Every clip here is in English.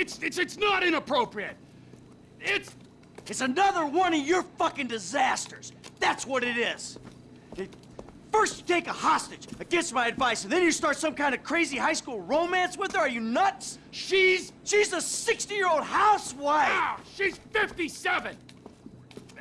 It's, it's, it's not inappropriate. It's... It's another one of your fucking disasters. That's what it is. It- First you take a hostage against my advice, and then you start some kind of crazy high school romance with her? Are you nuts? She's... She's a 60-year-old housewife! Ah, she's 57!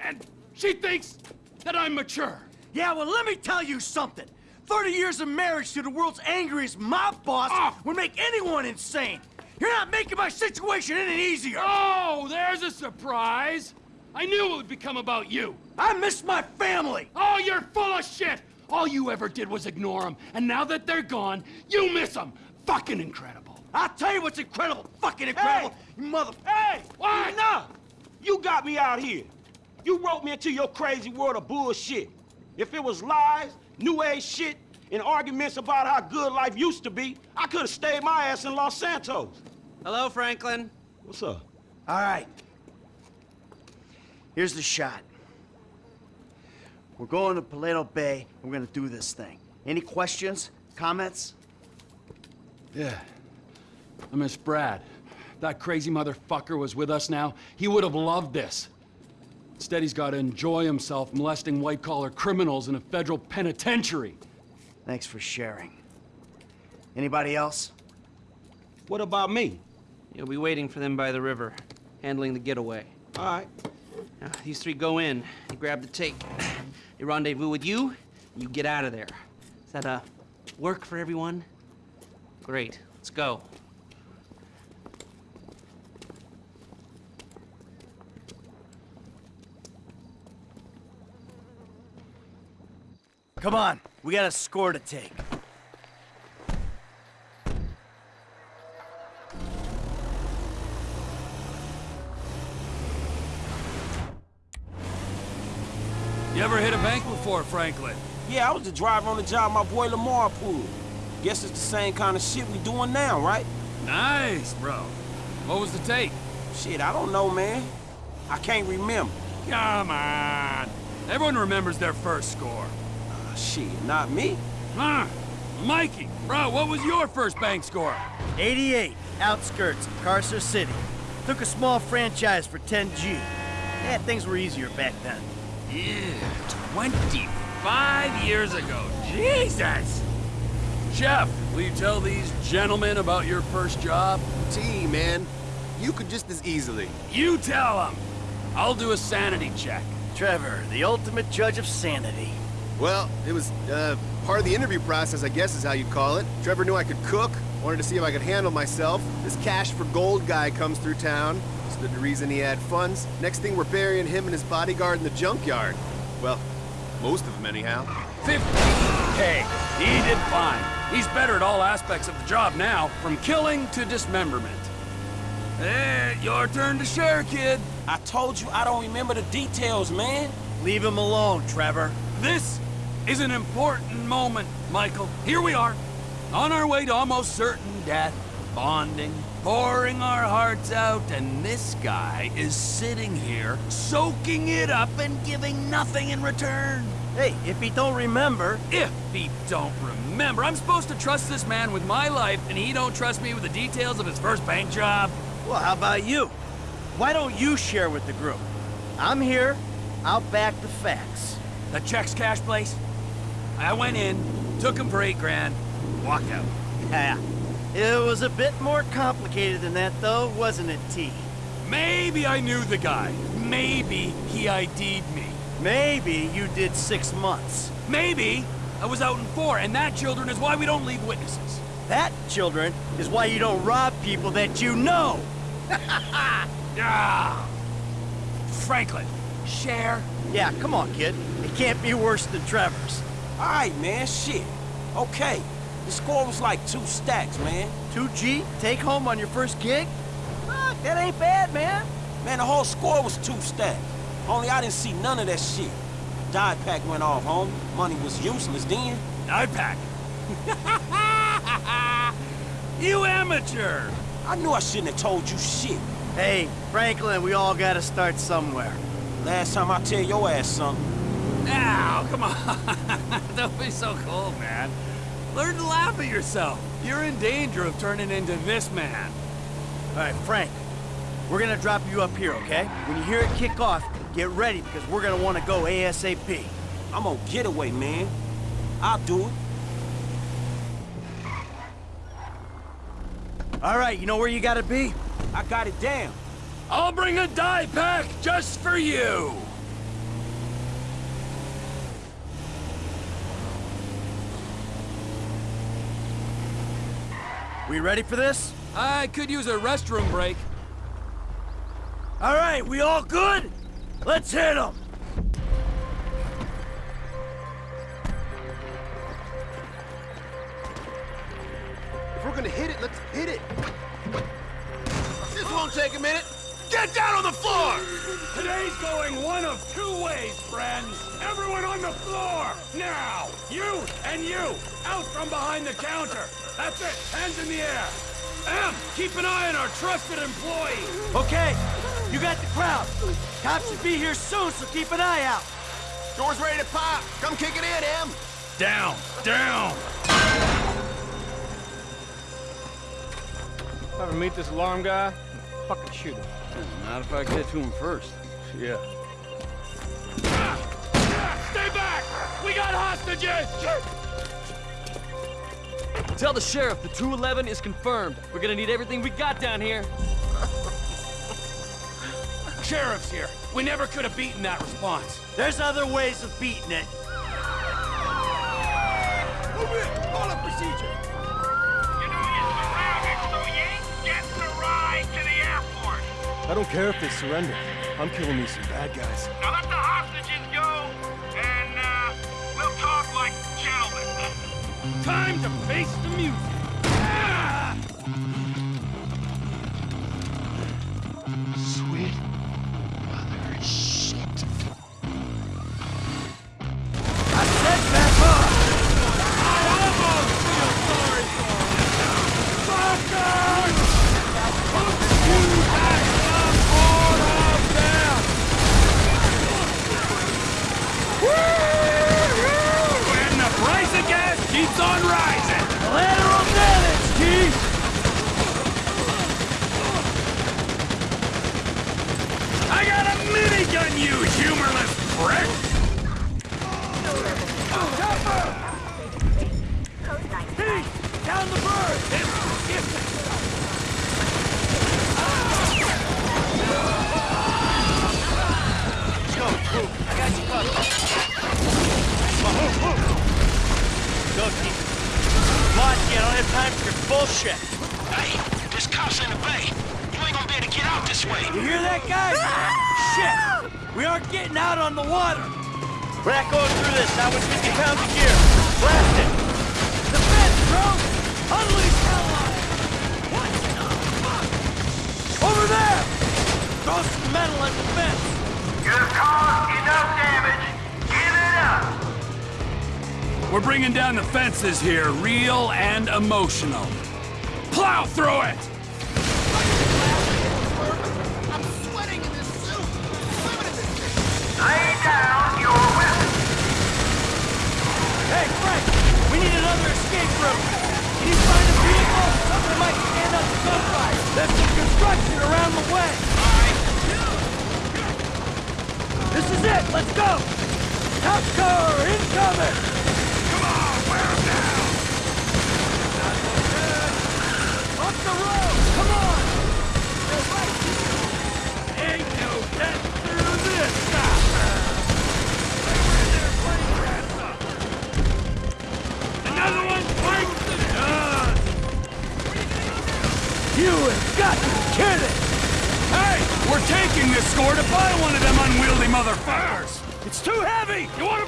And she thinks that I'm mature. Yeah, well, let me tell you something. 30 years of marriage to the world's angriest mob boss Ah. would make anyone insane. You're not making my situation any easier. Oh, there's a surprise. I knew it would become about you. I miss my family. Oh, you're full of shit! All you ever did was ignore them, and now that they're gone, you miss them. Fucking incredible. I'll tell you what's incredible. Fucking incredible. You mother... Hey! What? Enough! You got me out here. You wrote me into your crazy world of bullshit. If it was lies, new age shit, and arguments about how good life used to be, I could have stayed my ass in Los Santos. Hello, Franklin. What's up? All right. Here's the shot. We're going to Paleto Bay, we're gonna do this thing. Any questions? Comments? Yeah. I miss Brad. That crazy motherfucker was with us now. He would have loved this. Instead, he's got to enjoy himself molesting white-collar criminals in a federal penitentiary. Thanks for sharing. Anybody else? What about me? You'll be waiting for them by the river, handling the getaway. All right. Now, these three go in. You grab the tape. They rendezvous with you. You get out of there. Is that uh work for everyone? Great. Let's go. Come on, we got a score to take. You ever hit a bank before, Franklin? Yeah, I was the driver on the job my boy Lamar pulled. Guess it's the same kind of shit we doing now, right? Nice, bro. What was the take? Shit, I don't know, man. I can't remember. Come on. Everyone remembers their first score. Uh, shit, not me. Huh? Mikey, bro, what was your first bank score? 88, outskirts of Carcer City. Took a small franchise for 10G. Yeah, things were easier back then. Yeah, 25 years ago. Jesus! Chef, will you tell these gentlemen about your first job? T, man. You could just as easily. You tell them. I'll do a sanity check. Trevor, the ultimate judge of sanity. Well, it was, uh, part of the interview process, I guess is how you'd call it. Trevor knew I could cook, wanted to see if I could handle myself. This cash for gold guy comes through town. Stood to reason he had funds. Next thing, we're burying him and his bodyguard in the junkyard. Well, most of them anyhow. 15K. He did fine. He's better at all aspects of the job now, from killing to dismemberment. Eh, your turn to share, kid. I told you I don't remember the details, man. Leave him alone, Trevor. This is an important moment, Michael. Here we are, on our way to almost certain death, bonding, pouring our hearts out, and this guy is sitting here, soaking it up and giving nothing in return. Hey, if he don't remember, If he don't remember, I'm supposed to trust this man with my life, and he don't trust me with the details of his first bank job? well, how about you? Why don't you share with the group? I'm here. I'll back the facts. The checks cash place? I went in, took him for eight grand, walked out. Yeah. It was a bit more complicated than that, though, wasn't it, T? Maybe I knew the guy. Maybe he ID'd me. Maybe you did six months. Maybe I was out in four, and that, children, is why we don't leave witnesses. That, children, is why you don't rob people that you know. Ah! Franklin, share. Yeah, come on, kid. It can't be worse than Trevor's. All right, man, shit. Okay, the score was like two stacks, man. 2G, take home on your first gig? Fuck, that ain't bad, man. Man, the whole score was two stacks. Only I didn't see none of that shit. Die pack went off, homie. Money was useless then. pack. you amateur. I knew I shouldn't have told you shit. Hey, Franklin, we all gotta start somewhere. Last time I tell your ass something. Now, come on. Don't be so cold, man. Learn to laugh at yourself. You're in danger of turning into this man. All right, Frank. We're gonna drop you up here, okay? When you hear it kick off, get ready because we're gonna want to go ASAP. I'm on getaway, man. I'll do it. All right, you know where you gotta be? I got it down. I'll bring a die pack just for you. We ready for this? I could use a restroom break. All right, we all good? Let's hit them. If we're gonna hit it, let's hit it. This won't take a minute. Get down on the floor! Today's going one of two ways, friends. Everyone on the floor! Now! You and you! Out from behind the counter! That's it! Hands in the air! Em, keep an eye on our trusted employee! Okay, you got the crowd. Cops should be here soon, so keep an eye out. Door's ready to pop. Come kick it in, Em. Down! Down! Ever meet this alarm guy? Fucking shoot him. Not if I get to him first. Yeah. Stay back! We got hostages! Tell the sheriff the 211 is confirmed. We're gonna need everything we got down here. Sheriff's here. We never could have beaten that response. There's other ways of beating it. Move in. Call up procedure. You know you're surrounded, so you ain't getting a ride to the airport. I don't care if they surrender. I'm killing me some bad guys. Now let the hostages go, and uh, we'll talk like gentlemen. Time to face the music. Ah! Fences here, real and emotional. Plow through it! You wanna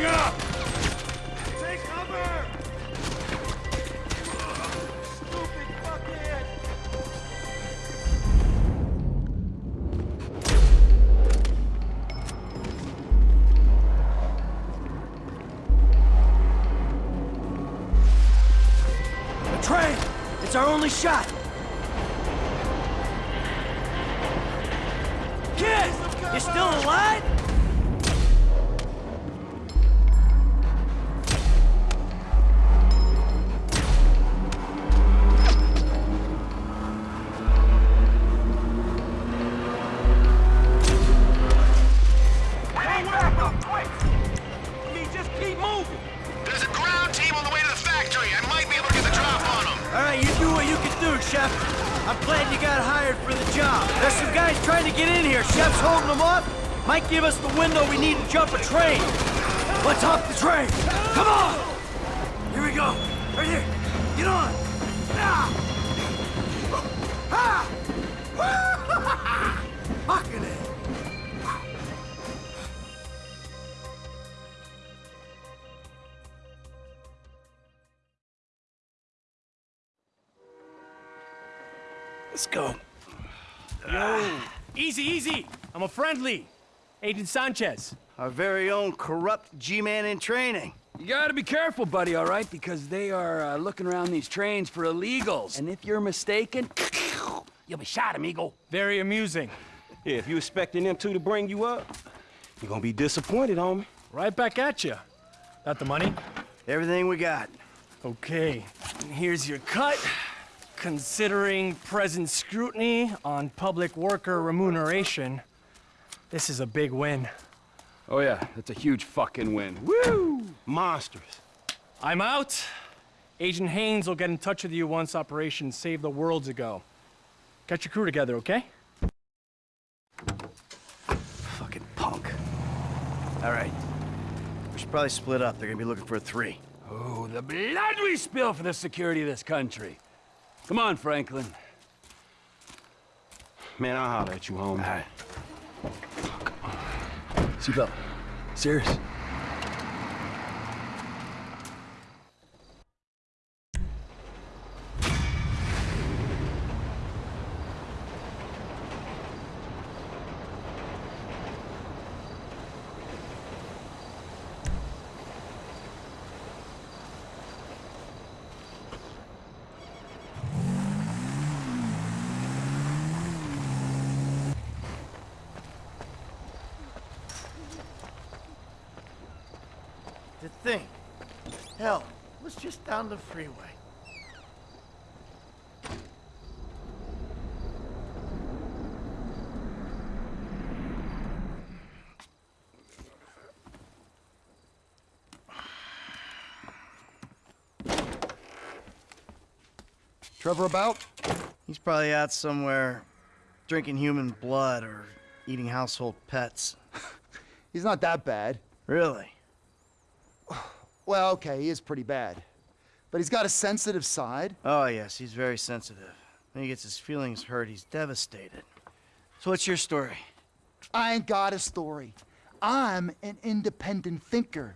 が friendly. Agent Sanchez. Our very own corrupt G-man in training. You gotta be careful, buddy, all right? Because they are uh, looking around these trains for illegals. And if you're mistaken, you'll be shot, amigo. Very amusing. Yeah, if you expecting them two to bring you up, you're gonna be disappointed, homie. Right back at you. Got the money? Everything we got. Okay, here's your cut. Considering present scrutiny on public worker remuneration, this is a big win. Oh yeah, that's a huge fucking win. Woo! Monsters. I'm out. Agent Haines will get in touch with you once Operation Save the World's ago. Get your crew together, okay? Fucking punk. All right. We should probably split up. They're gonna be looking for a three. Oh, the blood we spill for the security of this country. Come on, Franklin. Man, I'll holler at you, homie. All right. Seatbelt. Serious. To think. Hell, it was just down the freeway. Trevor about? He's probably out somewhere drinking human blood or eating household pets. He's not that bad. Really? Well, okay, he is pretty bad. But he's got a sensitive side. Oh, yes, he's very sensitive. When he gets his feelings hurt, he's devastated. So what's your story? I ain't got a story. I'm an independent thinker.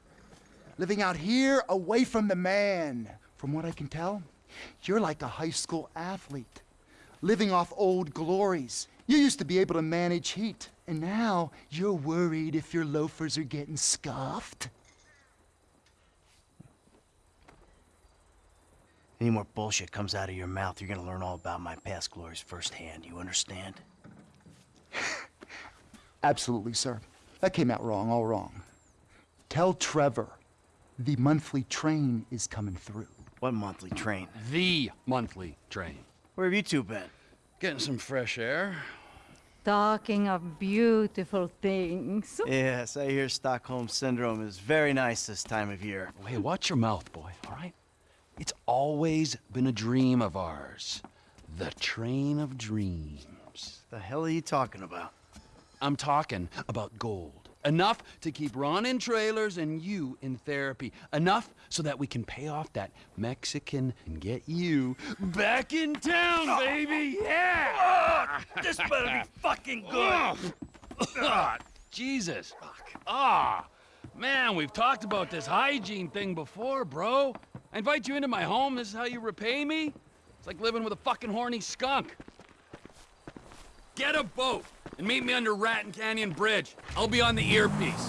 Living out here away from the man. From what I can tell, you're like a high school athlete. Living off old glories. You used to be able to manage heat, and now you're worried if your loafers are getting scuffed. Any more bullshit comes out of your mouth, you're gonna learn all about my past glories firsthand. You understand? Absolutely, sir. That came out wrong, all wrong. Tell Trevor the monthly train is coming through. What monthly train? The monthly train. Where have you two been? Getting some fresh air. Talking of beautiful things. Yes, I hear Stockholm Syndrome is very nice this time of year. Hey, watch your mouth, boy, all right? It's always been a dream of ours. The train of dreams. The hell are you talking about? I'm talking about gold. Enough to keep Ron in trailers and you in therapy. Enough so that we can pay off that Mexican and get you back in town, baby! Yeah! This better be fucking good! Ah, Jesus. Ah, man, we've talked about this hygiene thing before, bro. I invite you into my home, this is how you repay me? It's like living with a fucking horny skunk. Get a boat and meet me under Raton Canyon Bridge. I'll be on the earpiece.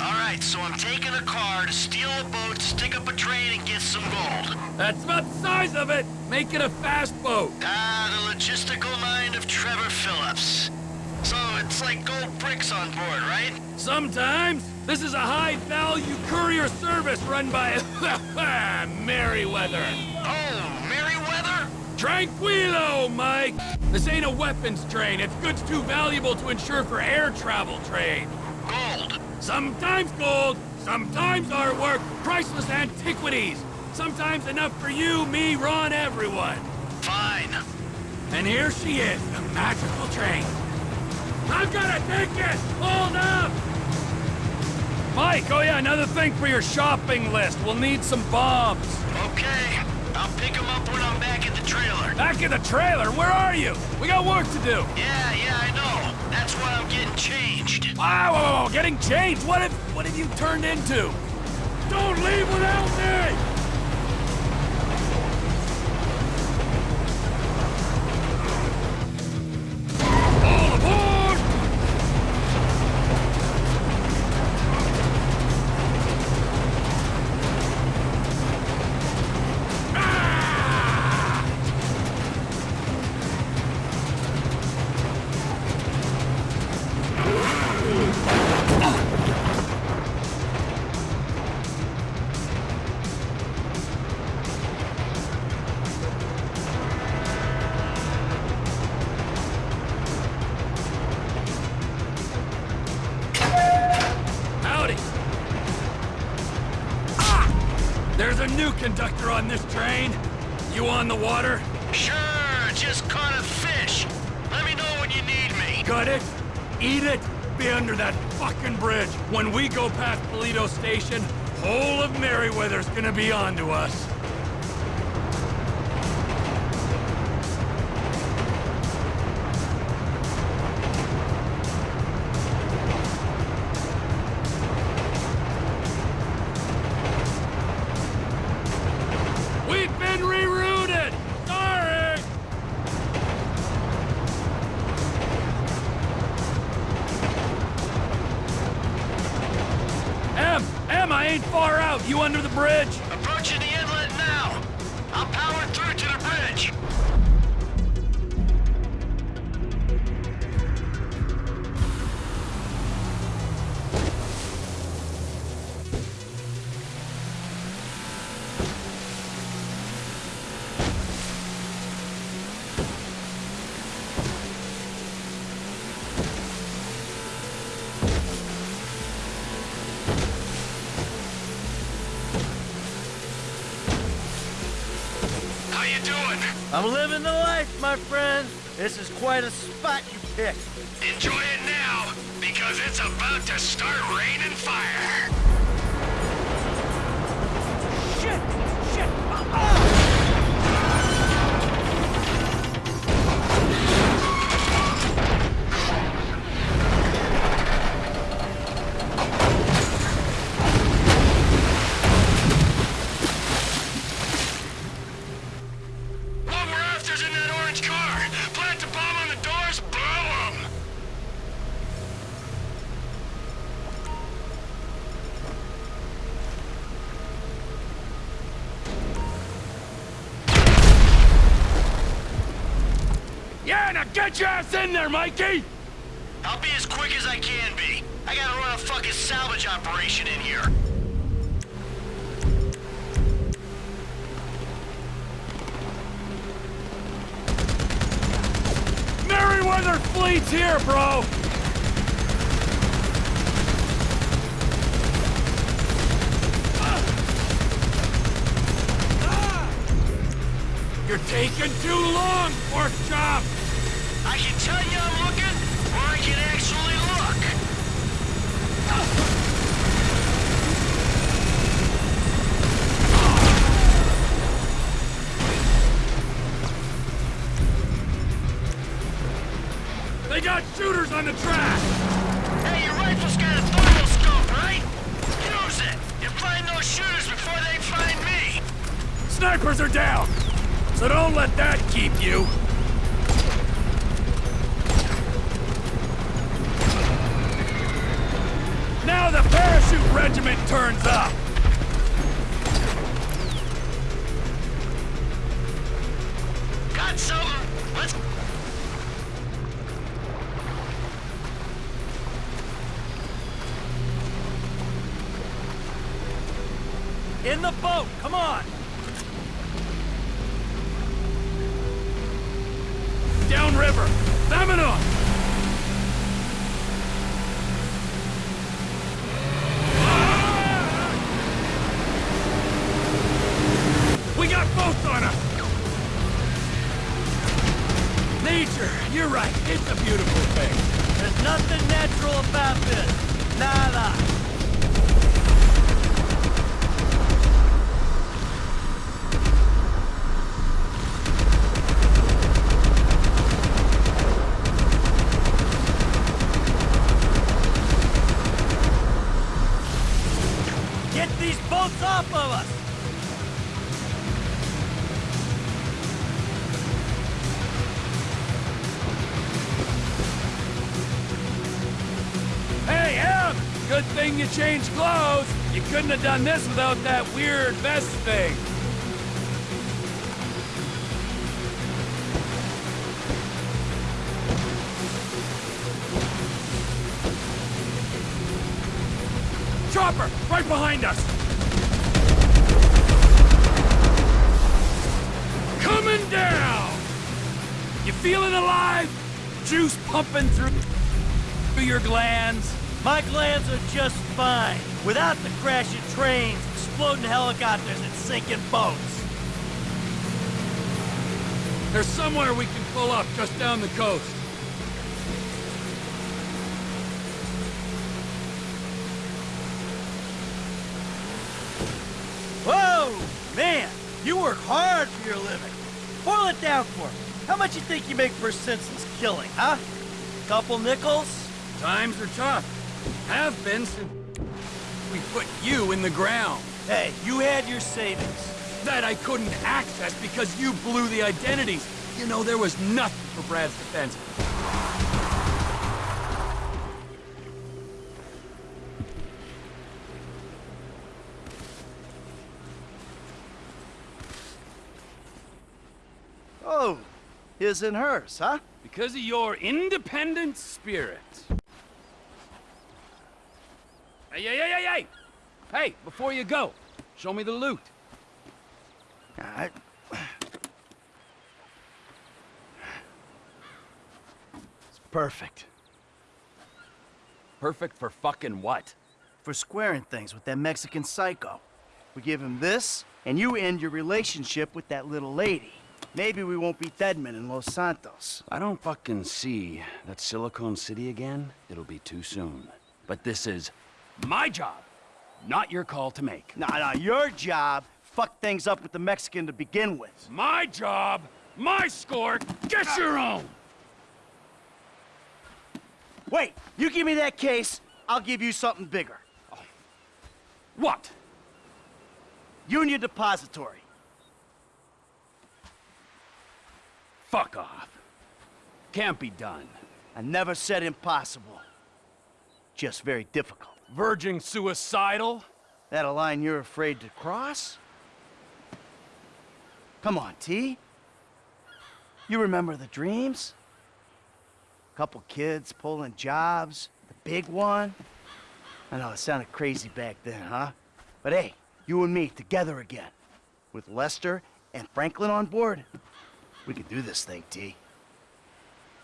All right, so I'm taking a car to steal a boat, stick up a train, and get some gold. That's about the size of it. Make it a fast boat. Ah, the logistical mind of Trevor Phillips. So it's like gold bricks on board, right? Sometimes. This is a high-value courier service run by Merryweather. Oh, Merryweather? Tranquilo, Mike. This ain't a weapons train. It's goods too valuable to insure for air travel trade. Gold. Sometimes gold, sometimes artwork, priceless antiquities. Sometimes enough for you, me, Ron, everyone. Fine. And here she is, the magical train. I've got a ticket! Hold up! Mike, oh yeah, another thing for your shopping list. We'll need some bombs. Okay. I'll pick him up when I'm back at the trailer. Back in the trailer? Where are you? We got work to do. Yeah, yeah, I know. That's why I'm getting changed. Wow, whoa, whoa, getting changed? What have, what have you turned into? Don't leave without me! Conductor on this train. You on the water? Sure, just caught a fish. Let me know when you need me. Got it? Eat it? Be under that fucking bridge. When we go past Toledo Station, whole of Merryweather's gonna be onto us. Quite a Yeah, now get your ass in there, Mikey! I'll be as quick as I can be. I gotta run a fucking salvage operation in here. Merryweather fleet's here, bro! Ah! Ah! You're taking too long, pork chop! I can tell you I'm looking, or I can actually look. They got shooters on the track! Hey, your rifle's got a thermal scope, right? Use it, and find those shooters before they find me. Snipers are down! So don't let that keep you! The parachute regiment turns up! Get these boats off of us! Hey, Em! Good thing you changed clothes. You couldn't have done this without that weird vest thing. Chopper, right behind us! Coming down! You feeling alive? Juice pumping through through your glands? My glands are just fine. Without the crashing trains, exploding helicopters, and sinking boats. There's somewhere we can pull up just down the coast. For your living. Boil it down for me. How much you think you make for a senseless killing, huh? Couple nickels? Times are tough. Have been since we put you in the ground. Hey, you had your savings. That I couldn't access because you blew the identities. You know, there was nothing for Brad's defense. His and hers, huh? Because of your independent spirit. Hey, hey, hey, hey, hey! Hey, before you go, show me the loot. It's perfect. Perfect for fucking what? For squaring things with that Mexican psycho. We give him this, and you end your relationship with that little lady. Maybe we won't be deadmen in Los Santos. I don't fucking see that Silicon City again. It'll be too soon. But this is my job, not your call to make. Nah, nah, your job fucked things up with the Mexican to begin with. My job, my score, get ah. your own! Wait, you give me that case, I'll give you something bigger. What? Union Depository. Fuck off. Can't be done. I never said impossible. Just very difficult. Verging suicidal? That a line you're afraid to cross? Come on, T. You remember the dreams? Couple kids pulling jobs, the big one. I know it sounded crazy back then, huh? But hey, you and me together again. With Lester and Franklin on board, we can do this thing, T.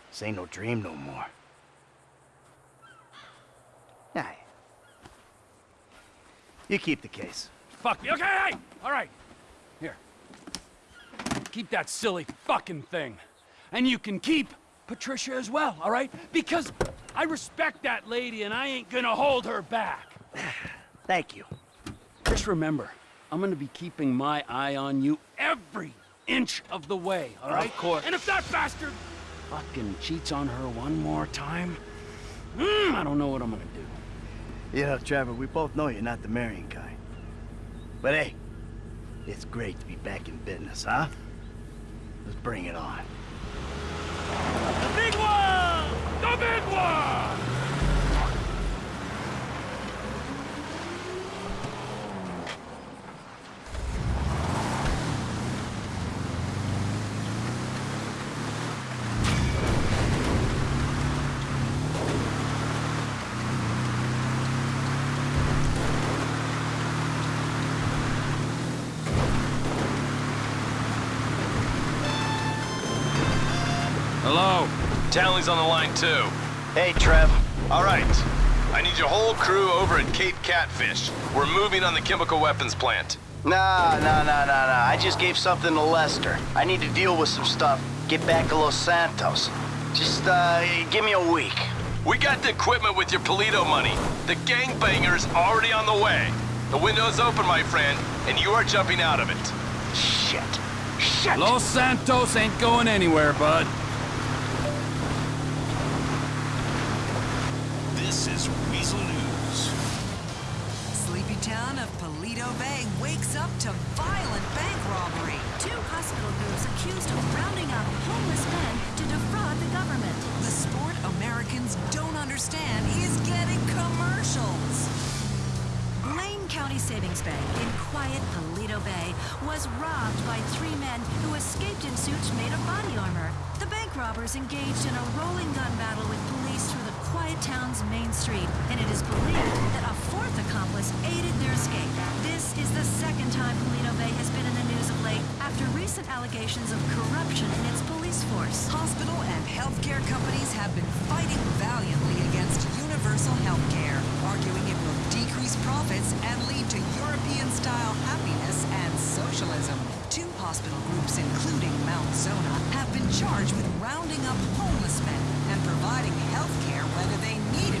This ain't no dream no more. Nah. You keep the case. Fuck me. Okay, hey! All right. Here. Keep that silly fucking thing. And you can keep Patricia as well, all right? Because I respect that lady and I ain't gonna hold her back. Thank you. Just remember, I'm gonna be keeping my eye on you every inch of the way, all right? Of course. And if that bastard fucking cheats on her one more time, mm, I don't know what I'm gonna do. Yeah, Trevor, we both know you're not the marrying kind. But hey, it's great to be back in business, huh? Let's bring it on. The big one! The big one! Hello. Townley's on the line too. Hey, Trev. All right. I need your whole crew over at Cape Catfish. We're moving on the chemical weapons plant. Nah, nah, nah, nah, nah. I just gave something to Lester. I need to deal with some stuff. Get back to Los Santos. Just, uh, give me a week. We got the equipment with your Paleto money. The gangbanger's already on the way. The window's open, my friend, and you are jumping out of it. Shit. Shit! Los Santos ain't going anywhere, bud. Of Bay wakes up to violent bank robbery. Two hospital groups accused of rounding up homeless men to defraud the government. The sport Americans don't understand is getting commercials. Blaine County Savings Bank in quiet Paleto Bay was robbed by three men who escaped in suits made of body armor. The bank robbers engaged in a rolling gun battle with police through the quiet town's main street, and it is believed that a fourth accomplice aided their escape. Is the second time Paleto Bay has been in the news of late after recent allegations of corruption in its police force. Hospital and healthcare companies have been fighting valiantly against universal health care, arguing it will decrease profits and lead to European-style happiness and socialism. Two hospital groups, including Mount Zonah, have been charged with rounding up homeless men and providing health care whether they needed it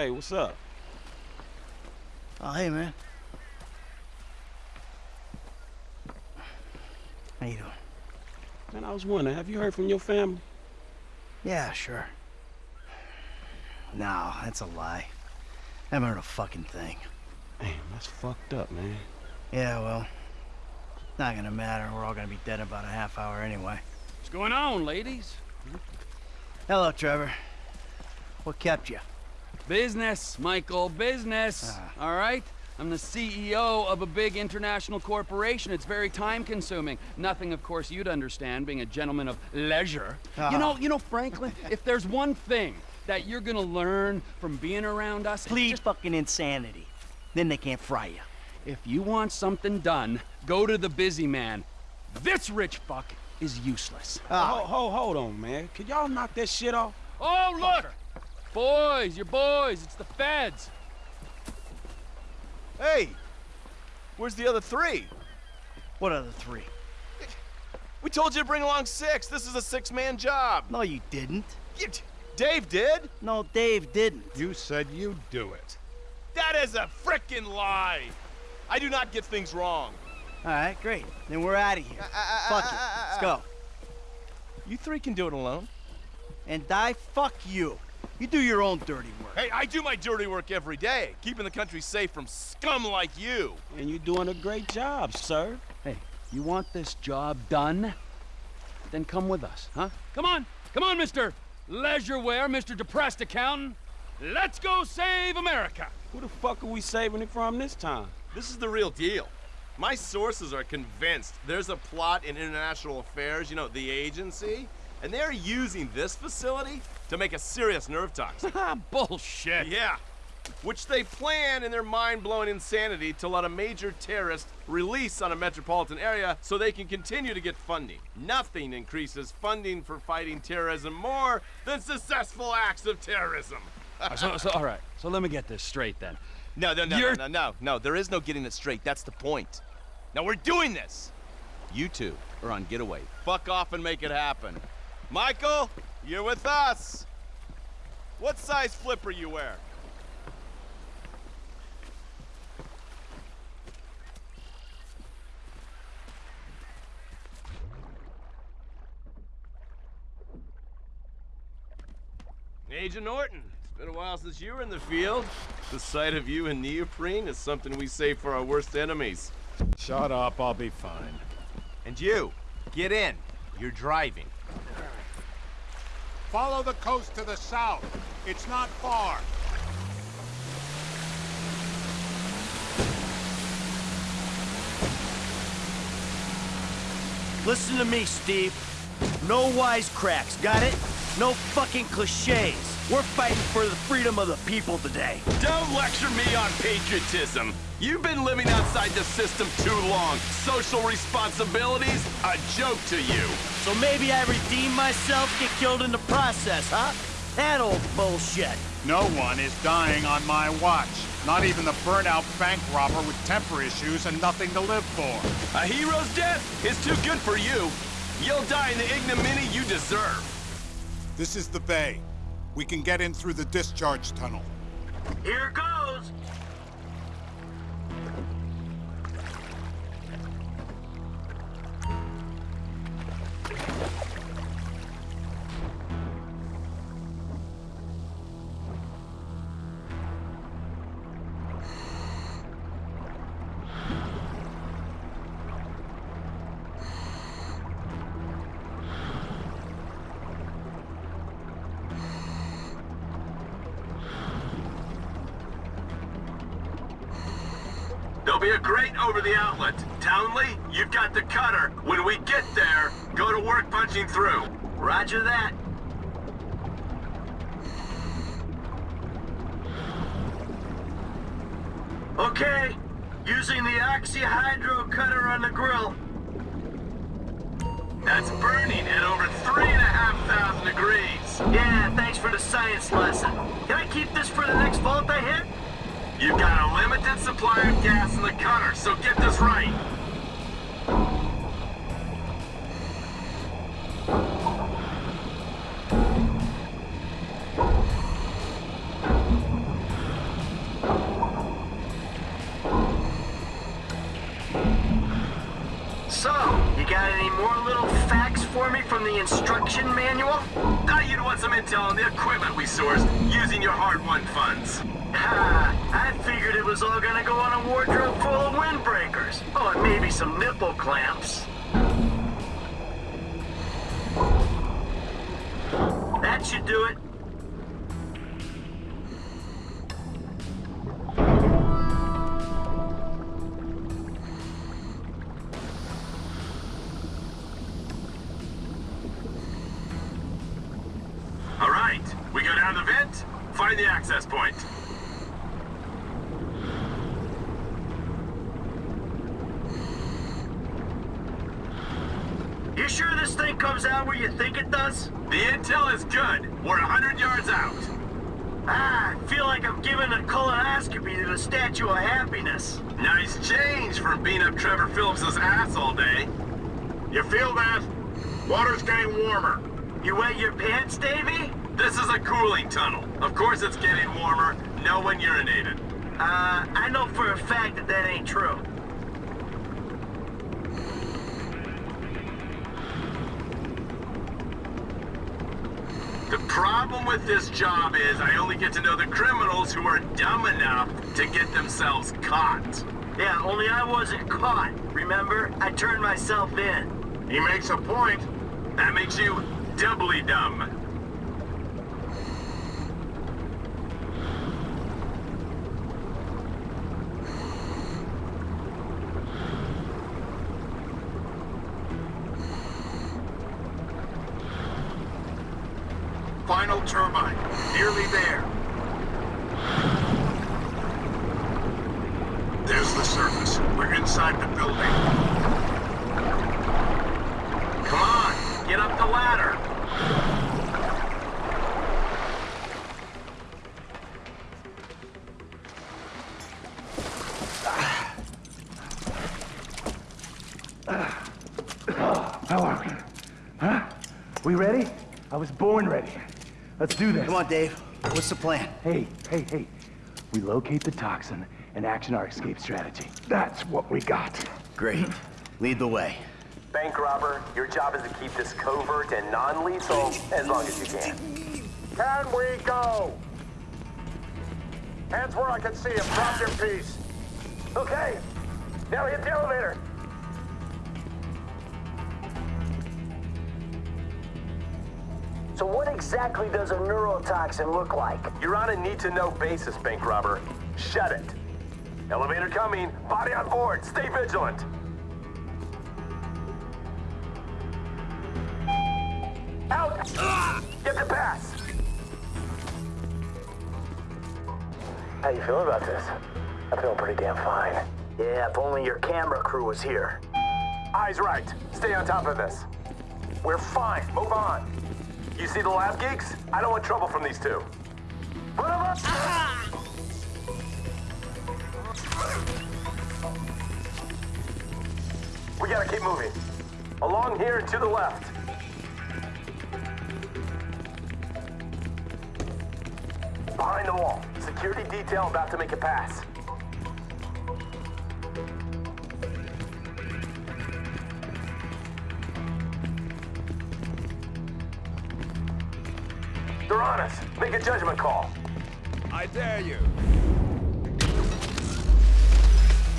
Hey, what's up? Oh, hey, man. How you doing? Man, I was wondering, have you heard from your family? Yeah, sure. No, that's a lie. I haven't heard a fucking thing. Damn, that's fucked up, man. Yeah, well, not gonna matter. We're all gonna be dead in about a half hour anyway. What's going on, ladies? Hello, Trevor. What kept you? Business, Michael, business. Ah. All right? I'm the CEO of a big international corporation. It's very time consuming. Nothing, of course, you'd understand, being a gentleman of leisure. You know, ah. you know, Franklin, if there's one thing that you're gonna learn from being around us, Plead fucking insanity. Then they can't fry you. if you want something done, go to the busy man. This rich fuck is useless. Ah. Hold, hold, hold on, man. Could y'all knock that shit off? Oh, look! Boys, your boys, it's the feds. Hey, where's the other three? What other three? We told you to bring along six. This is a six-man job. No, you didn't. You, Dave did. No, Dave didn't. You said you'd do it. That is a frickin' lie. I do not get things wrong. All right, great. Then we're out of here. Uh, uh, uh, fuck it. Let's go. You three can do it alone. And die, fuck you. You do your own dirty work. Hey, I do my dirty work every day, keeping the country safe from scum like you. And you're doing a great job, sir. Hey, you want this job done? Then come with us, huh? Come on, come on, Mr. Leisureware, Mr. Depressed Accountant. Let's go save America. Who the fuck are we saving it from this time? This is the real deal. My sources are convinced there's a plot in international affairs, you know, the agency, and they're using this facility to make a serious nerve toxin. Ah, bullshit. Yeah. Which they plan in their mind-blowing insanity to let a major terrorist release on a metropolitan area so they can continue to get funding. Nothing increases funding for fighting terrorism more than successful acts of terrorism. so, so, all right. So let me get this straight then. No, no, no, You're- no, no, no, no. There is no getting it straight. That's the point. Now we're doing this. You two are on getaway. Fuck off and make it happen. Michael, you're with us. What size flipper you wear? Agent Norton, it's been a while since you were in the field. The sight of you in neoprene is something we save for our worst enemies. Shut up, I'll be fine. And you, get in. You're driving. Follow the coast to the south. It's not far. Listen to me, Steve. No wisecracks, got it? No fucking cliches. We're fighting for the freedom of the people today. Don't lecture me on patriotism. You've been living outside the system too long. Social responsibilities, a joke to you. So maybe I redeem myself, get killed in the process, huh? That old bullshit. No one is dying on my watch. Not even the burnout bank robber with temper issues and nothing to live for. A hero's death is too good for you. You'll die in the ignominy you deserve. This is the bay. We can get in through the discharge tunnel. Here goes! You've the cutter. When we get there, go to work punching through. Roger that. Okay, using the oxyhydro cutter on the grill. That's burning at over three and a half thousand degrees. Yeah, thanks for the science lesson. Can I keep this for the next vault I hit? You've got a limited supply of gas in the cutter, so get this right. To the Statue of Happiness. Nice change from beating up Trevor Phillips's ass all day. You feel that? Water's getting warmer. You wet your pants, Davy? This is a cooling tunnel. Of course it's getting warmer. No one urinated. Uh, I know for a fact that that ain't true. Problem with this job is I only get to know the criminals who are dumb enough to get themselves caught. Yeah, only I wasn't caught. Remember? I turned myself in. He makes a point. That makes you doubly dumb. Let's do this. Come on, Dave. What's the plan? Hey, hey, hey. We locate the toxin and action our escape strategy. That's what we got. Great. Lead the way. Bank robber, your job is to keep this covert and non-lethal as long as you can. Can we go? Hands where I can see him. Drop your piece. Okay. Now hit the elevator. So what exactly does a neurotoxin look like? You're on a need-to-know basis, bank robber. Shut it. Elevator coming. Body on board. Stay vigilant. Out! Get the pass! How you feeling about this? I'm feeling pretty damn fine. Yeah, if only your camera crew was here. Eyes right. Stay on top of this. We're fine. Move on. You see the lab geeks? I don't want trouble from these two. Put 'em up! We gotta keep moving. Along here and to the left. Behind the wall. Security detail about to make a pass. They're on us. Make a judgment call. I dare you.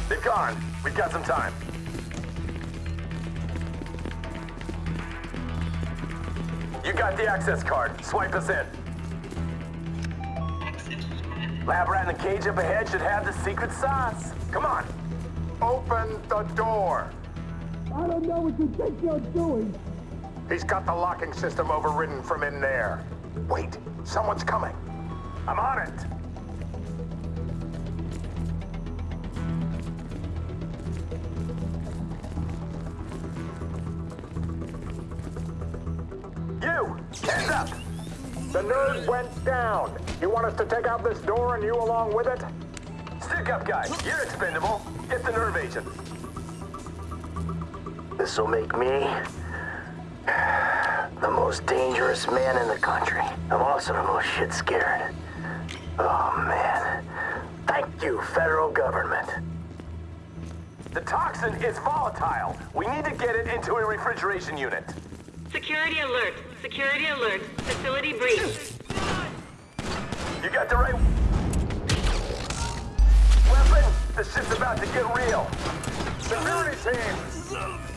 They've gone. We've got some time. You got the access card. Swipe us in. Lab rat in the cage up ahead should have the secret sauce. Come on. Open the door. I don't know what you think you're doing. He's got the locking system overridden from in there. Wait, someone's coming. I'm on it. You! Hands up! The nerd went down. You want us to take out this door and you along with it? Stick up, guy. You're expendable. Get the nerve agent. This'll make me most dangerous man in the country. I'm also the most shit scared. Oh, man. Thank you, federal government. The toxin is volatile. We need to get it into a refrigeration unit. Security alert. Security alert. Facility breach. You got the right weapon? The shit's about to get real. Security team!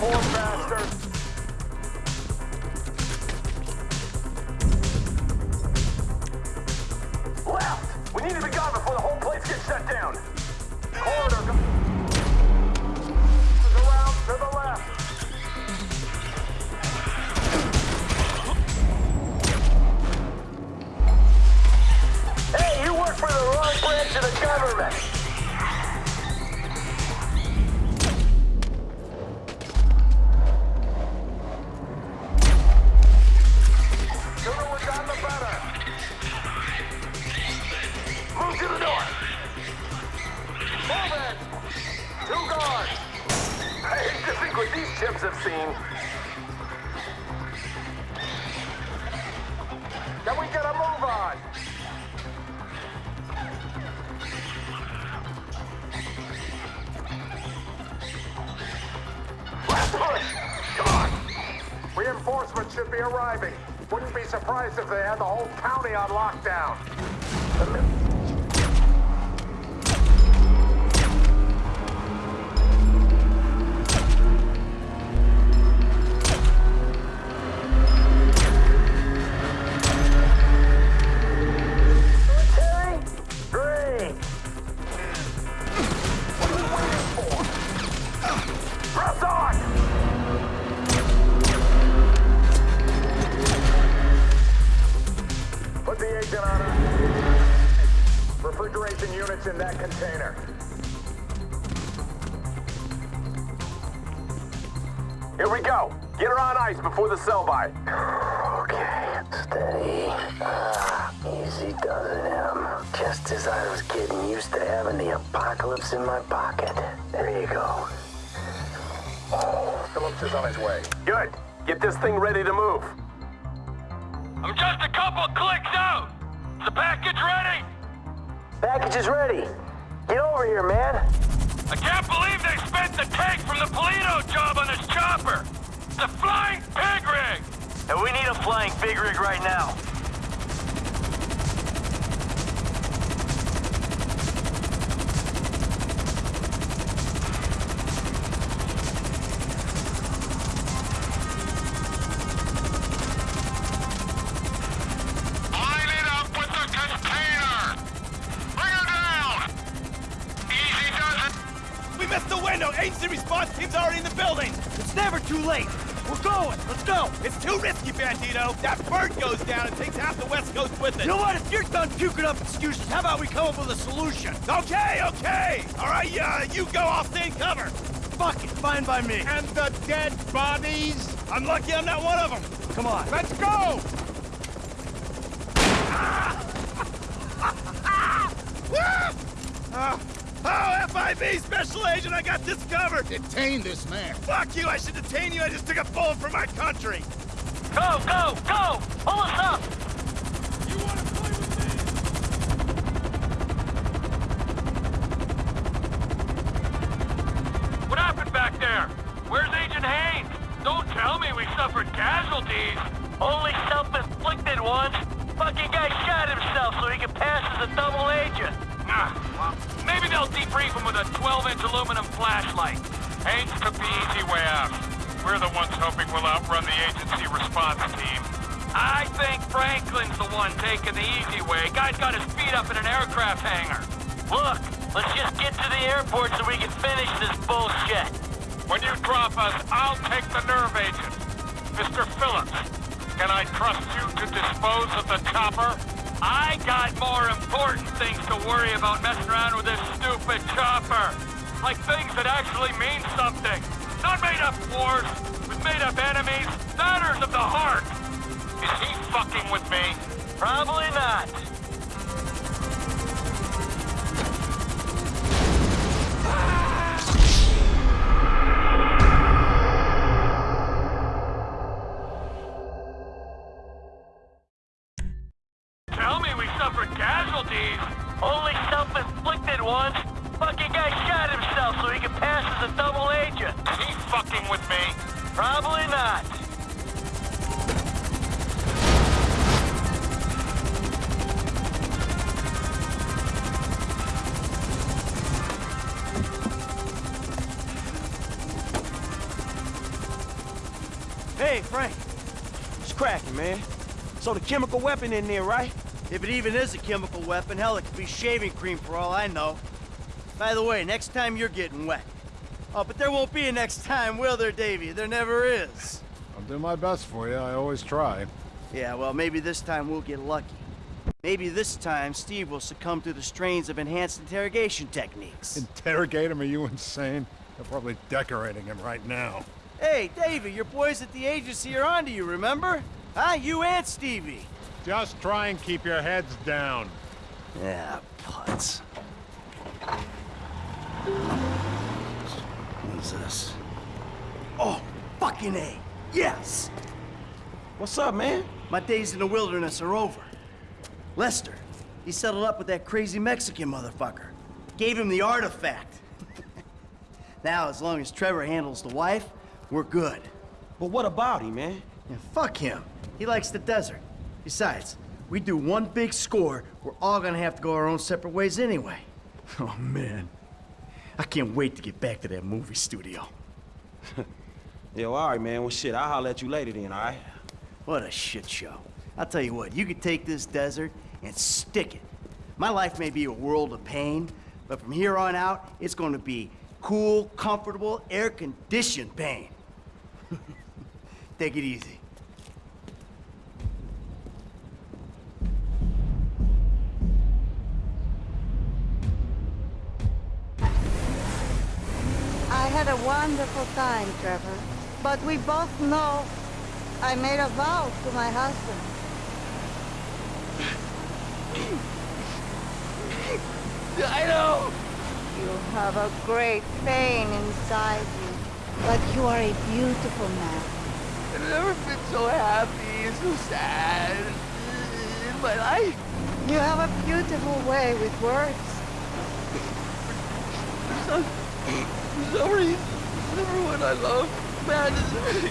Guard! Poor pig rig right now. Let's go! It's too risky, Bandito. That bird goes down and takes half the West Coast with it. You know what? If you're done puking up excuses, how about we come up with a solution? Okay, okay. All right, yeah, you go. I'll stay in cover. Fuck it, fine by me. And the dead bodies? I'm lucky I'm not one of them. Come on. Let's go! Uh, oh, FIB Special Agent, I got this covered. Detain this man. Fuck you, I should detain you. I just took a bullet for my country. Go, go, go. Only self-inflicted ones. Fucking guy shot himself so he could pass as a double agent. Is he fucking with me? Probably not. Hey, Frank. It's cracking, man. So the chemical weapon in there, right? If it even is a chemical weapon, hell, it could be shaving cream for all I know. By the way, next time you're getting wet. Oh, but there won't be a next time, will there, Davy? There never is. I'll do my best for you. I always try. Yeah, well, maybe this time we'll get lucky. Maybe this time Steve will succumb to the strains of enhanced interrogation techniques. Interrogate him? Are you insane? They're probably decorating him right now. Hey, Davy, your boys at the agency are onto you, remember? Huh? You and Stevie. Just try and keep your heads down. Yeah, putz. What's this? Oh, fucking A. Yes! What's up, man? My days in the wilderness are over. Lester, he settled up with that crazy Mexican motherfucker. Gave him the artifact. now, as long as Trevor handles the wife, we're good. But what about him, man? Yeah, fuck him. He likes the desert. Besides, we do one big score, we're all gonna have to go our own separate ways anyway. Oh, man. I can't wait to get back to that movie studio. Yo, all right, man. Well, shit, I'll holler at you later then, all right? What a shit show. I'll tell you what, you could take this desert and stick it. My life may be a world of pain, but from here on out, it's going to be cool, comfortable, air-conditioned pain. take it easy. Had a wonderful time, Trevor. But we both know I made a vow to my husband. I know! You have a great pain inside you, but you are a beautiful man. I've never been so happy and so sad in my life. You have a beautiful way with words. For some, for some reason, everyone I love abandons me.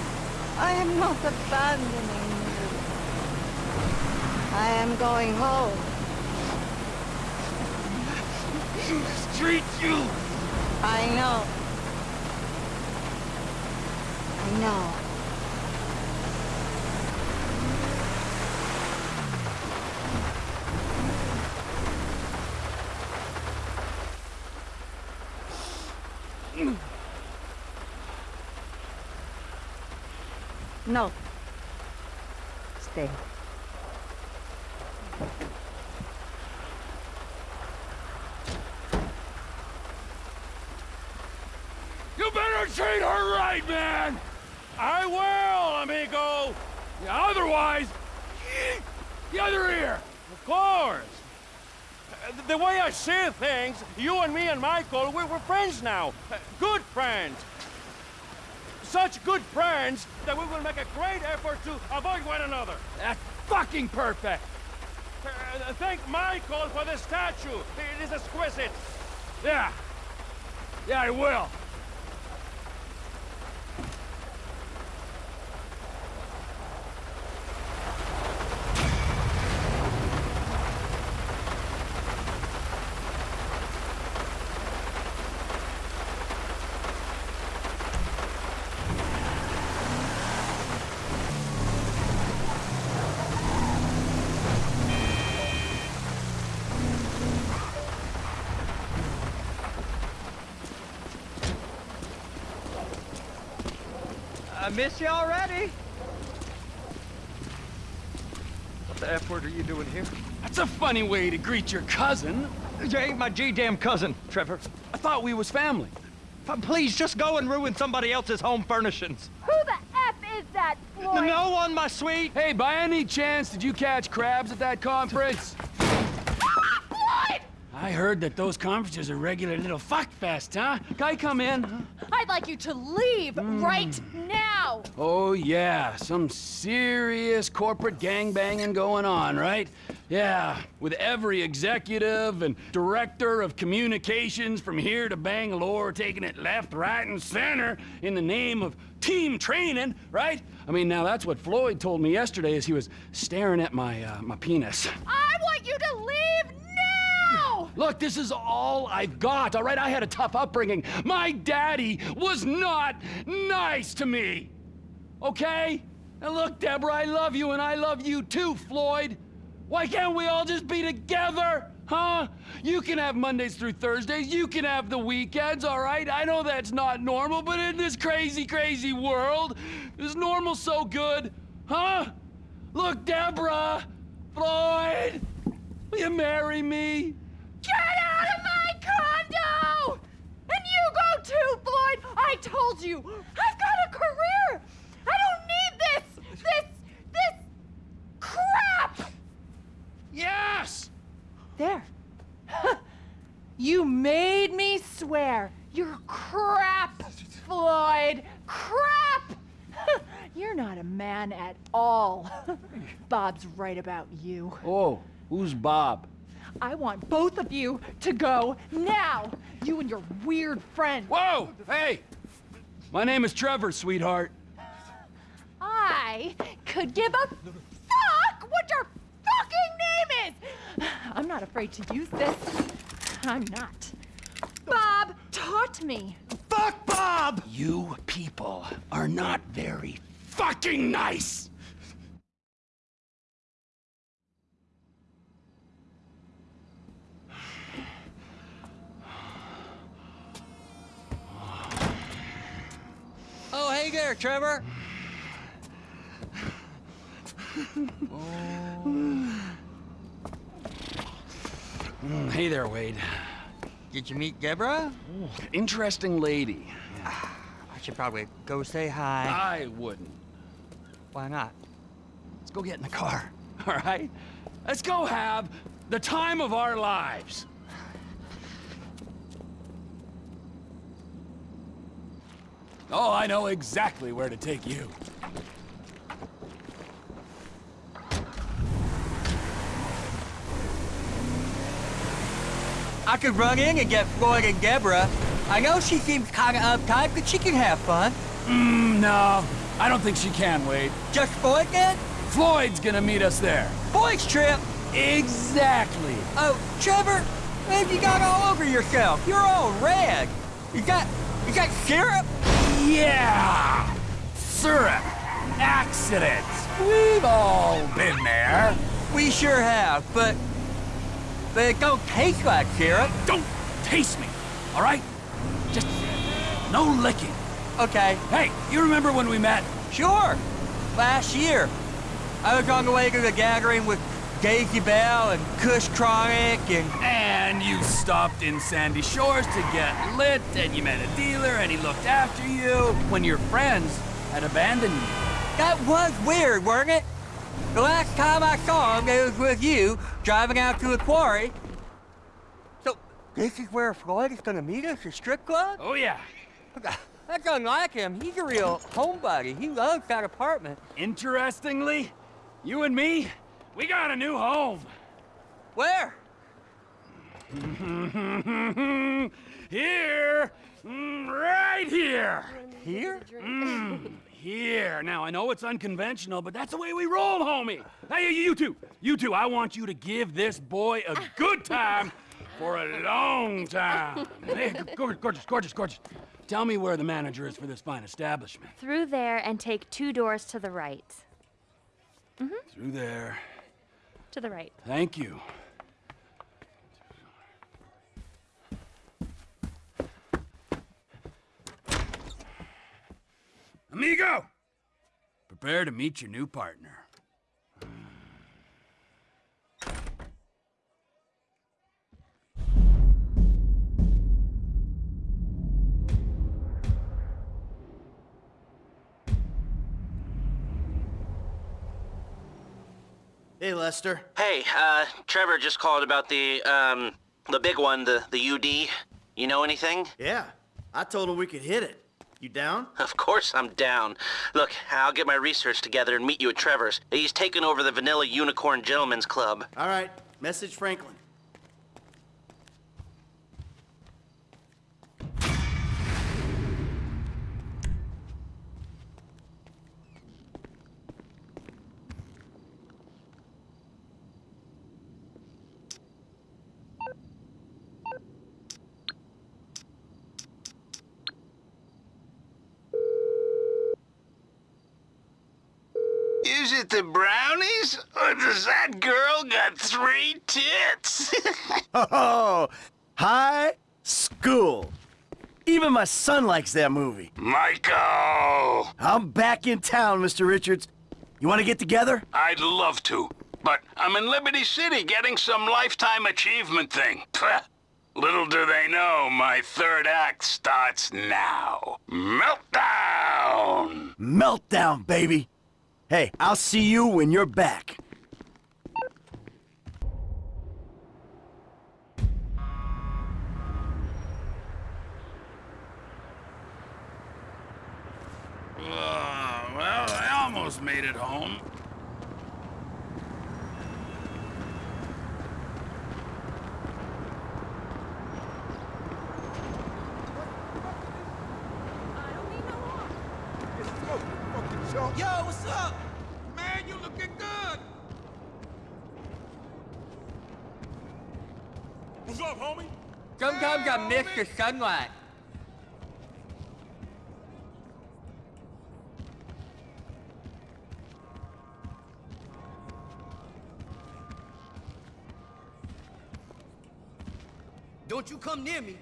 I am not abandoning you. I am going home. Street you! I know. I know. No. Stay. You better treat her right, man! I will, amigo! Otherwise, the other ear! Of course. The way I see things, you and me and Michael, we- we're friends now. Good friends. Such good friends that we will make a great effort to avoid one another. That's fucking perfect! Uh, Thank Michael for the statue. It is exquisite. Yeah. Yeah, I will. I miss you already. What the F word are you doing here? That's a funny way to greet your cousin. You ain't my G-damn cousin, Trevor. I thought we was family. F- Please, just go and ruin somebody else's home furnishings. Who the F is that, Floyd? No one, my sweet. Hey, by any chance, did you catch crabs at that conference? Floyd! I heard that those conferences are regular little fuck fest, huh? Guy, come in. I'd like you to leave right now. Oh, yeah, some serious corporate gangbanging going on, right? Yeah, with every executive and director of communications from here to Bangalore taking it left, right, and center in the name of team training, right? I mean, now that's what Floyd told me yesterday as he was staring at my, uh, my penis. I want you to leave now! Look, this is all I've got, all right? I had a tough upbringing. My daddy was not nice to me, okay? Now look, Deborah, I love you and I love you too, Floyd. Why can't we all just be together? Huh? You can have Mondays through Thursdays. You can have the weekends, all right? I know that's not normal, but in this crazy, crazy world, is normal so good? Huh? Look, Deborah, Floyd, will you marry me? Get out of my condo! And you go too, Floyd! I told you! I've got a career! I don't need this! This... this... crap! Yes! There. you made me swear. You're crap, Floyd. Crap! You're not a man at all. Bob's right about you. Oh, who's Bob? I want both of you to go now. You and your weird friend. Whoa! Hey! My name is Trevor, sweetheart. I could give a fuck what your fucking name is. I'm not afraid to use this. I'm not. Bob taught me. Fuck Bob! You people are not very fucking nice! Oh, hey there, Trevor. Mm, hey there, Wade. Did you meet Deborah? Interesting lady. I I should probably go say hi. I wouldn't. Why not? Let's go get in the car, all right? Let's go have the time of our lives. Oh, I know exactly where to take you. I could run in and get Floyd and Deborah. I know she seems kind of uptight, but she can have fun. Mm, no, I don't think she can, Wade. Just Floyd then? Floyd's gonna meet us there. Floyd's trip? Exactly. Oh, Trevor, man, you got all over yourself. You're all red. You got, you got syrup? Yeah! Syrup. Accidents. We've all been there. We sure have, but, but it don't taste like syrup. Don't taste me, all right? Just no licking. Okay. Hey, you remember when we met? Sure. Last year. I was on the way to the gathering with Daisy Bell and Kush Chronic and... And you stopped in Sandy Shores to get lit, and you met a dealer, and he looked after you when your friends had abandoned you. That was weird, weren't it? The last time I saw him, it was with you, driving out to the quarry. So, this is where Floyd is gonna meet us, a strip club? Oh, yeah. That's unlike him. He's a real homebody. He loves that apartment. Interestingly, you and me, we got a new home. Where? here. Mm, right here. Here? Mm, here. Now, I know it's unconventional, but that's the way we roll, homie. Hey, you two. You two, I want you to give this boy a good time for a long time. Hey, gorgeous, gorgeous, gorgeous, gorgeous. Tell me where the manager is for this fine establishment. Through there and take two doors to the right. Mm-hmm. Through there. To the right. Thank you. Amigo! Prepare to meet your new partner. Lester. Hey, uh, Trevor just called about the, um, the big one, the, the UD. You know anything? Yeah, I told him we could hit it. You down? Of course I'm down. Look, I'll get my research together and meet you at Trevor's. He's taken over the Vanilla Unicorn Gentlemen's Club. All right, message Franklin. Is it the brownies? Or does that girl got three tits? Oh, high school. Even my son likes that movie. Michael! I'm back in town, Mr. Richards. You want to get together? I'd love to, but I'm in Liberty City getting some lifetime achievement thing. Pfft. Little do they know, my third act starts now. Meltdown! Meltdown, baby. Hey, I'll see you when you're back. Uh, well, I almost made it home. Yo, what's up? Man, you looking good. What's up, homie? Sometimes I miss the sunlight. Don't you come near me.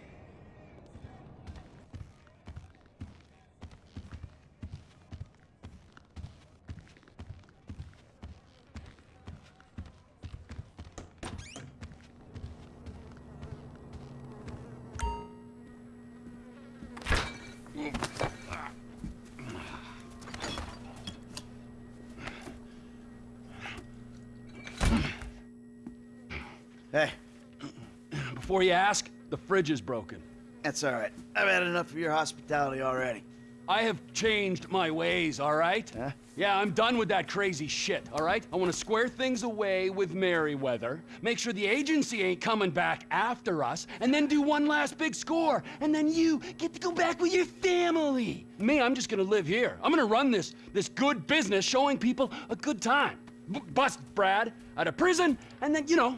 Ask, the fridge is broken. That's all right. I've had enough of your hospitality already. I have changed my ways, all right? Huh? Yeah, I'm done with that crazy shit, all right? I want to square things away with Merryweather, make sure the agency ain't coming back after us, and then do one last big score, and then you get to go back with your family. Me, I'm just gonna live here. I'm gonna run this this good business, showing people a good time. B bust Brad out of prison, and then, you know,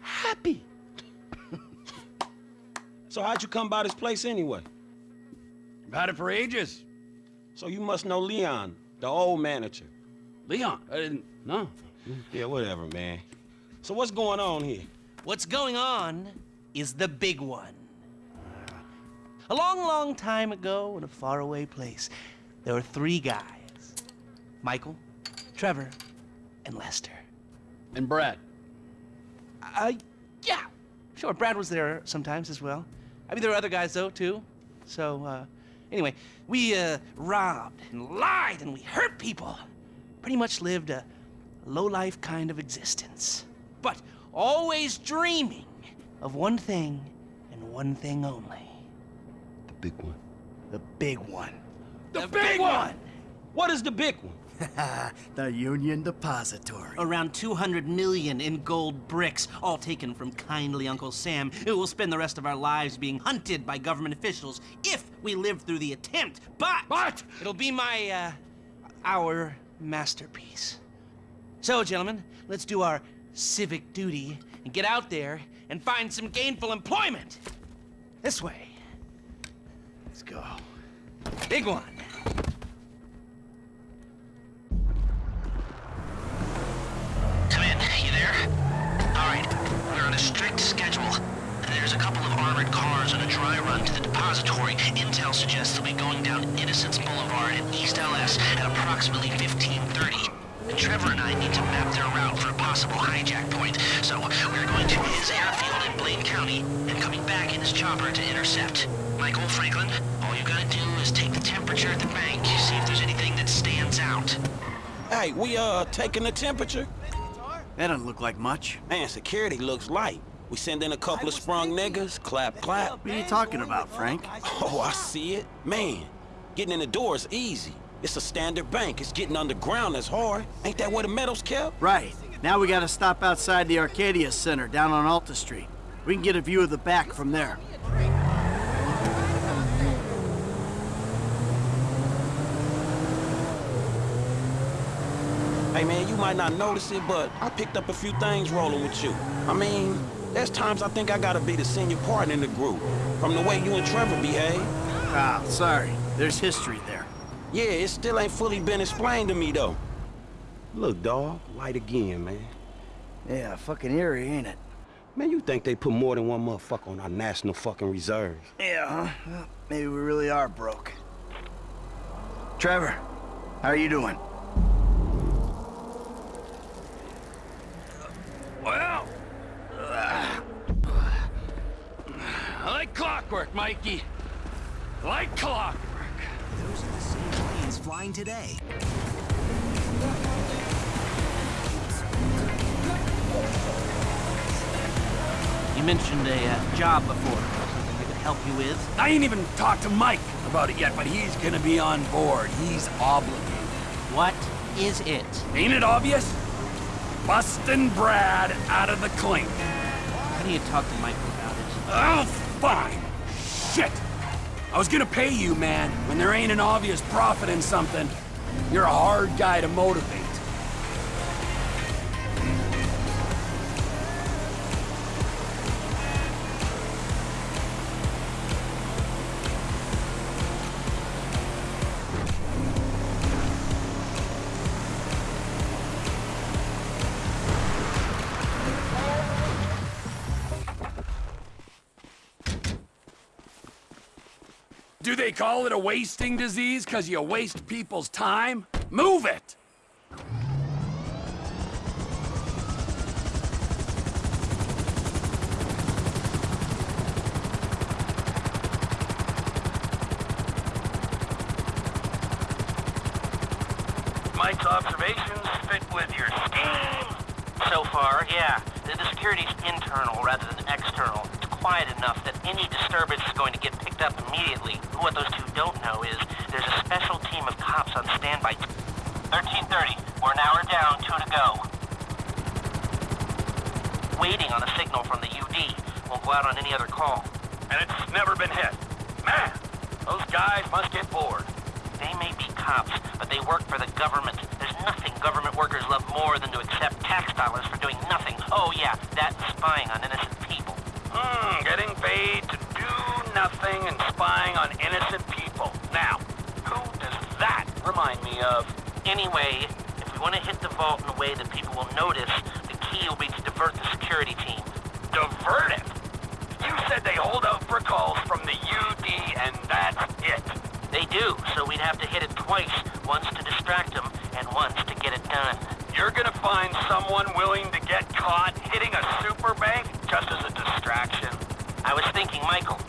happy. So how'd you come by this place anyway? I've had it for ages. So you must know Leon, the old manager. Leon? I didn't know. Yeah, whatever, man. So what's going on here? What's going on is the big one. A long, long time ago in a faraway place, there were three guys. Michael, Trevor, and Lester. And Brad. Uh, yeah. Sure, Brad was there sometimes as well. I mean, there were other guys, though, too. So, uh, anyway, we, uh, robbed and lied and we hurt people. Pretty much lived a low-life kind of existence. But always dreaming of one thing and one thing only. The big one. The big one. The, big, one! What is the big one? the Union Depository. Around 200 million in gold bricks, all taken from kindly Uncle Sam, who will spend the rest of our lives being hunted by government officials if we live through the attempt. But, but it'll be my, uh, our masterpiece. So, gentlemen, let's do our civic duty and get out there and find some gainful employment. This way. Let's go. Big one. There's a couple of armored cars on a dry run to the depository. Intel suggests they'll be going down Innocence Boulevard in East LS at approximately 1530. And Trevor and I need to map their route for a possible hijack point. So we're going to his airfield in Blaine County and coming back in his chopper to intercept. Michael Franklin, all you gotta do is take the temperature at the bank, see if there's anything that stands out. Hey, we, uh, taking the temperature? That doesn't look like much. Man, security looks light. We send in a couple of sprung niggas, clap, clap. What are you talking about, Frank? Oh, I see it. Man, getting in the door is easy. It's a standard bank. It's getting underground that's hard. Ain't that where the metal's kept? Right. Now we gotta stop outside the Arcadius Center down on Alta Street. We can get a view of the back from there. Hey man, you might not notice it, but I picked up a few things rolling with you. I mean, there's times I think I gotta be the senior partner in the group, from the way you and Trevor behave. Ah, sorry. There's history there. Yeah, it still ain't fully been explained to me though. Look, dawg, light again, man. Yeah, fucking eerie, ain't it? Man, you think they put more than one motherfucker on our national fucking reserves? Yeah, huh? Well, maybe we really are broke. Trevor, how are you doing? Well, like clockwork, Mikey. Like clockwork. Those are the same planes flying today. You mentioned a uh, job before. Something I could help you with? I ain't even talked to Mike about it yet, but he's gonna be on board. He's obligated. What is it? Ain't it obvious? Busting Brad out of the clink. How do you talk to Michael about it? Oh, fine. Shit. I was gonna pay you, man, when there ain't an obvious profit in something. You're a hard guy to motivate. Call it a wasting disease because you waste people's time? Move it! Mike's observations fit with your scheme? So far, yeah. The, security's internal rather than external. It's quiet enough that any disturbance is going to get picked up immediately. What those two don't know is there's a special team of cops on standby. 1330. We're an hour down, two to go. Waiting on a signal from the UD. Won't go out on any other call. And it's never been hit. Man, those guys must get bored. They may be cops, but they work for the government. There's nothing government workers love more than to accept tax dollars for doing nothing. Oh yeah, that's spying on innocent nothing and spying on innocent people. Now, who does that remind me of? Anyway, if we want to hit the vault in a way that people will notice, the key will be to divert the security team. Divert it? You said they hold out for calls from the UD and that's it. They do, so we'd have to hit it twice, once to distract them, and once to get it done. You're gonna find someone willing to get caught hitting a super bank just as a distraction? I was thinking Michael.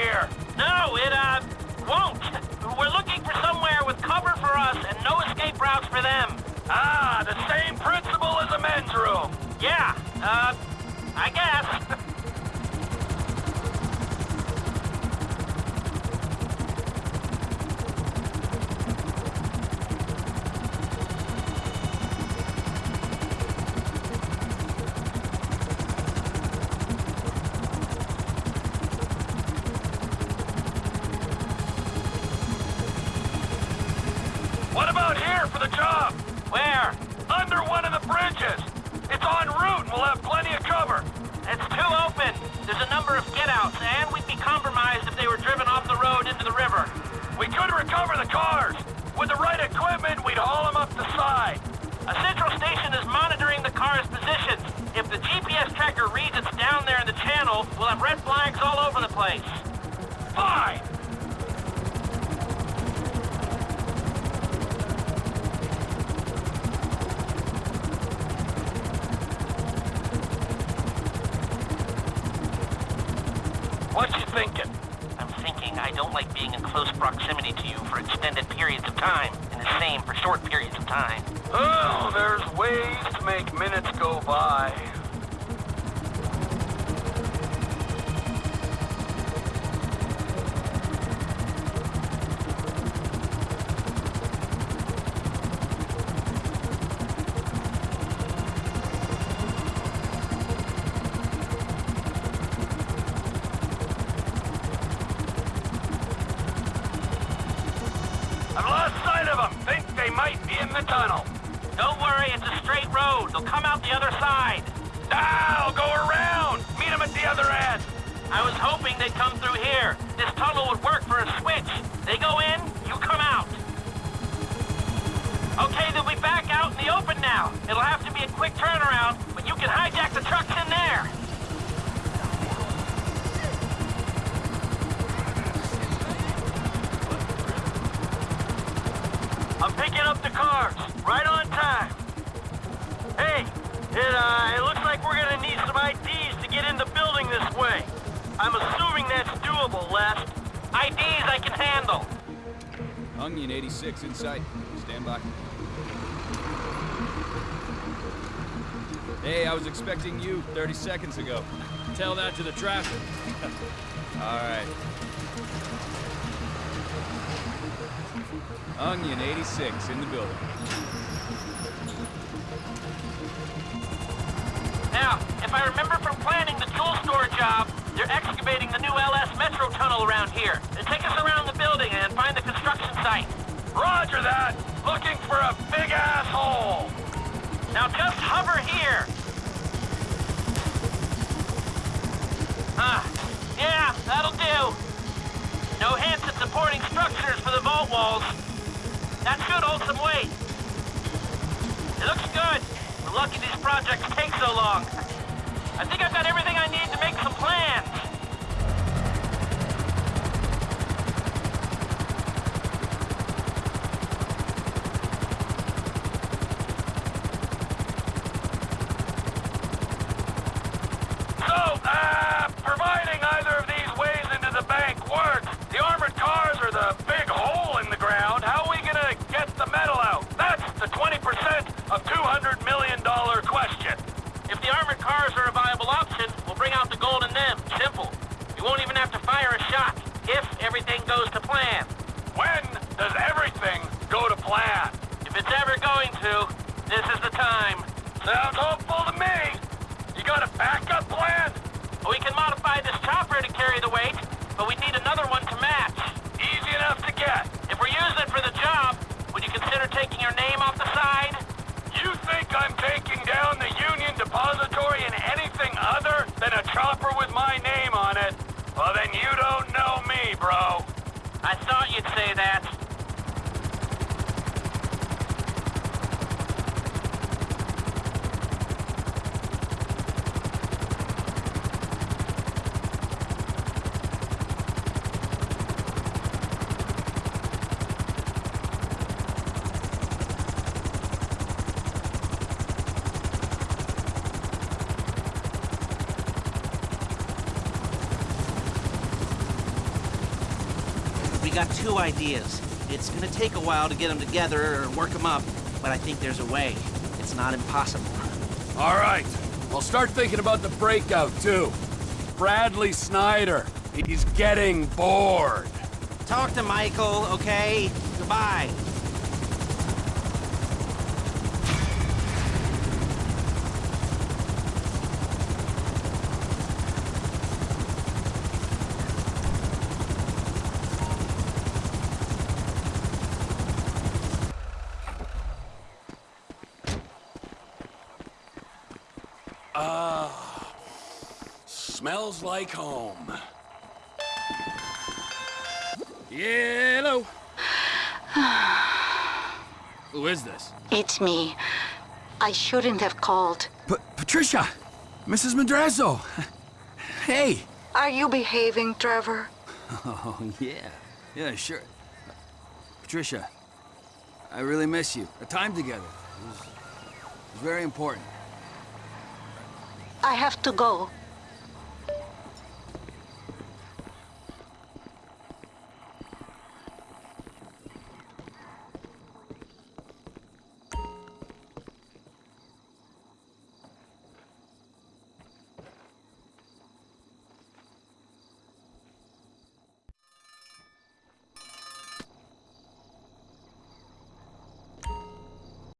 Here. I was hoping they'd come through here. This tunnel would work for a switch. They go in, you come out. Okay, they'll be back out in the open now. It'll have to be a quick turnaround, but you can hijack the trucks in there. I'm picking up the cars. Right on time. Hey, it, uh, it looks like we're gonna need some IDs to get in the building this way. I'm assuming that's doable, Les. IDs I can handle. Onion 86 in sight. Stand by. Hey, I was expecting you 30 seconds ago. Tell that to the traffic. All right. Onion 86 in the building. Now, if I remember from planning the tool store job, they're excavating the new LS Metro tunnel around here. They take us around the building and find the construction site. Roger that. Looking for a big asshole. Now just hover here. Ah, yeah, that'll do. No hints at supporting structures for the vault walls. That should hold some weight. It looks good. I'm lucky these projects take so long. I think I've got everything I need to make some plans. Two ideas. It's gonna take a while to get them together or work them up, but I think there's a way. It's not impossible. All right. I'll start thinking about the breakout, too. Bradley Snider. He's getting bored. Talk to Michael, okay? Goodbye. Ah, smells like home. Hello. Who is this? It's me. I shouldn't have called. P Patricia! Mrs. Madrazo! Hey! Are you behaving, Trevor? Oh, yeah. Yeah, sure. Patricia, I really miss you. A time together. It was, it was very important. I have to go.